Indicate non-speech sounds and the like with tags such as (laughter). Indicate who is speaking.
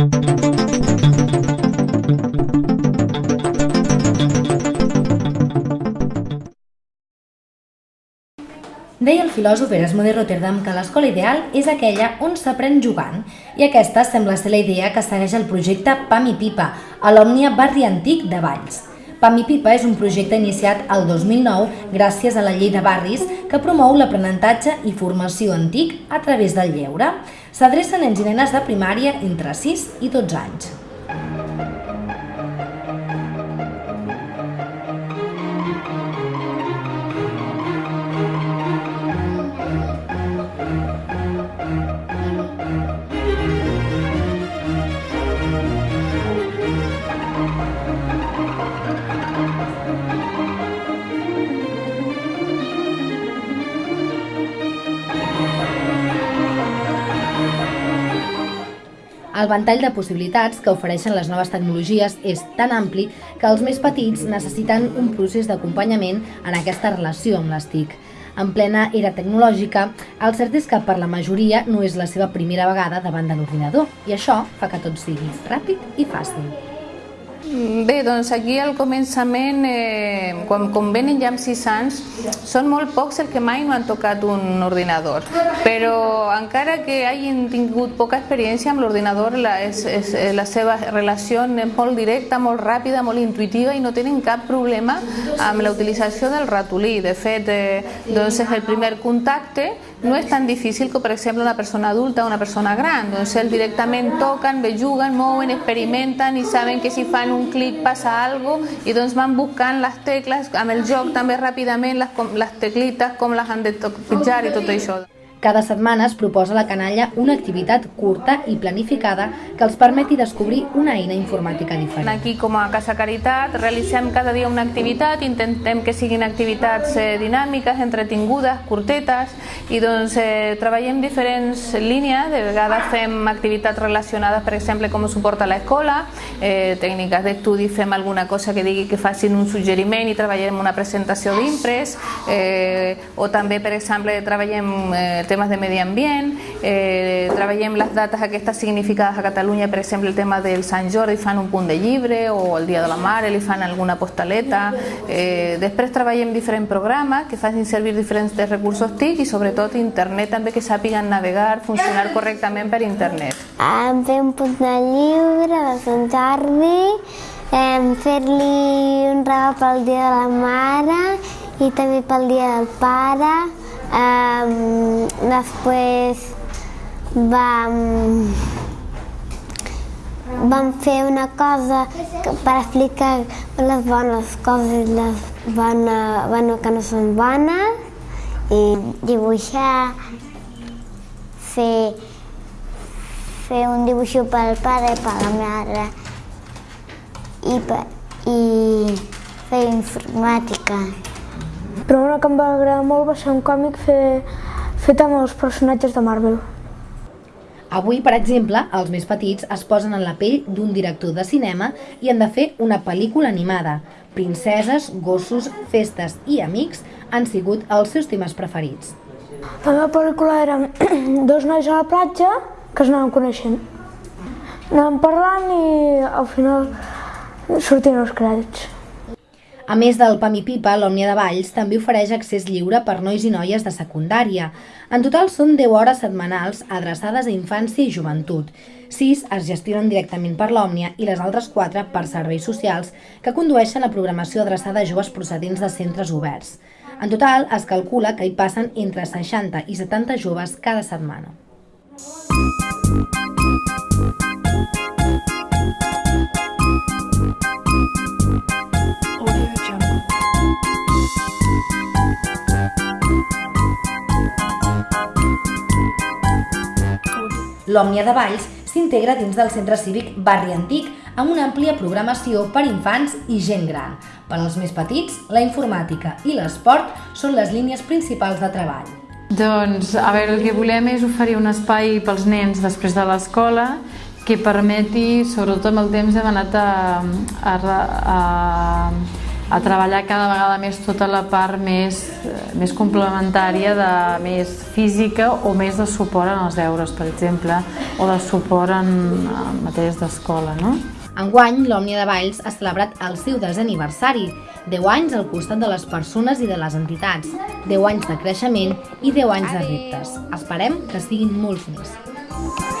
Speaker 1: Deia el filòsof Erasmo de Rotterdam que l'escola ideal és aquella on s'aprèn jugant, i aquesta sembla ser la idea que segueix el projecte PAM i Pipa, a l'Òmnia Barri Antic de Valls. PAM i Pipa és un projecte iniciat el 2009 gràcies a la llei de barris que promou l'aprenentatge i formació antic a través del lleure. S'adreça a nens i nenes de primària entre 6 i 12 anys. El ventall de possibilitats que ofereixen les noves tecnologies és tan ampli que els més petits necessiten un procés d'acompanyament en aquesta relació amb les TIC. En plena era tecnològica, el cert és que per la majoria no és la seva primera vegada davant de l'ordinador i això fa que tot sigui ràpid i fàcil.
Speaker 2: Bé, doncs aquí al començament, eh, quan, quan venen ja amb 6 anys, són molt pocs els que mai no han tocat un ordinador, però encara que hagin tingut poca experiència amb l'ordinador, la, és, és, eh, la seva relació és molt directa, molt ràpida, molt intuitiva i no tenen cap problema amb la utilització del ratolí. De fet, eh, doncs és el primer contacte no és tan difícil com, per exemple, una persona adulta o una persona gran. Doncs ells directament toquen, bé, juguen, mouen, experimenten i saben que si fan un clic passa algo i doncs van buscant les tecles, amb el joc també ràpidament les, les teclites, com les han de pitjar i tot això.
Speaker 1: Cada setmana es proposa a la canalla una activitat curta i planificada que els permeti descobrir una eina informàtica diferent.
Speaker 2: Aquí, com a Casa Caritat, realitzem cada dia una activitat, intentem que siguin activitats eh, dinàmiques, entretingudes, curtetes, i doncs eh, treballem diferents línies, de vegades fem activitats relacionades, per exemple, com suporta l'escola, eh, tècniques d'estudi, fem alguna cosa que digui que facin un suggeriment i treballem una presentació d'impres, eh, o també, per exemple, treballem eh, temes de medi ambient, eh, treballem les dates aquestes significades a Catalunya, per exemple el tema del Sant Jordi fan un punt de llibre o el Dia de la Mare li fan alguna postaleta, eh, després treballem diferents programes que facin servir diferents recursos TIC i sobretot internet també que sàpiguen navegar, funcionar correctament per internet.
Speaker 3: Em fer un punt de llibre de Sant Jordi, em fer-li un regal pel Dia de la Mare i també pel Dia del Pare, Um, després vam, vam fer una cosa que, per explicar les bones coses i les bones, bueno, que no són bones i dibuixar, fer, fer un dibuix pel pare i per la mare i, i fer informàtica.
Speaker 4: Però una que em va agradar molt va ser un còmic fer, fet amb els personatges de Marvel.
Speaker 1: Avui, per exemple, els més petits es posen en la pell d'un director de cinema i han de fer una pel·lícula animada. Princeses, gossos, festes i amics han sigut els seus temes preferits.
Speaker 4: La meva pel·lícula era (clears throat) dos nois a la platja que es anaven coneixent. Anàvem parlant i al final sortien els crèdits.
Speaker 1: A més del PAM i Pipa, l'Òmnia de Valls també ofereix accés lliure per nois i noies de secundària. En total són 10 hores setmanals adreçades a infància i joventut. 6 es gestionen directament per l'Òmnia i les altres 4 per serveis socials que condueixen a programació adreçada a joves procedents de centres oberts. En total, es calcula que hi passen entre 60 i 70 joves cada setmana. L'Òmnia de Valls s'integra dins del centre cívic Barri Antic amb una àmplia programació per infants i gent gran. Per als més petits, la informàtica i l'esport són les línies principals de treball.
Speaker 5: Doncs, a veure, el que volem és oferir un espai pels nens després de l'escola que permeti, sobretot amb el temps, hem anat a, a, a a treballar cada vegada més tota la part més, eh, més complementària, de més física o més de suport en els deures, per exemple, o de suport en, en matèries d'escola, no?
Speaker 1: Enguany, l'Òmnia de Valls ha celebrat el seu desè aniversari, 10 anys al costat de les persones i de les entitats, 10 anys de creixement i 10 anys de reptes. Esperem que siguin molts més.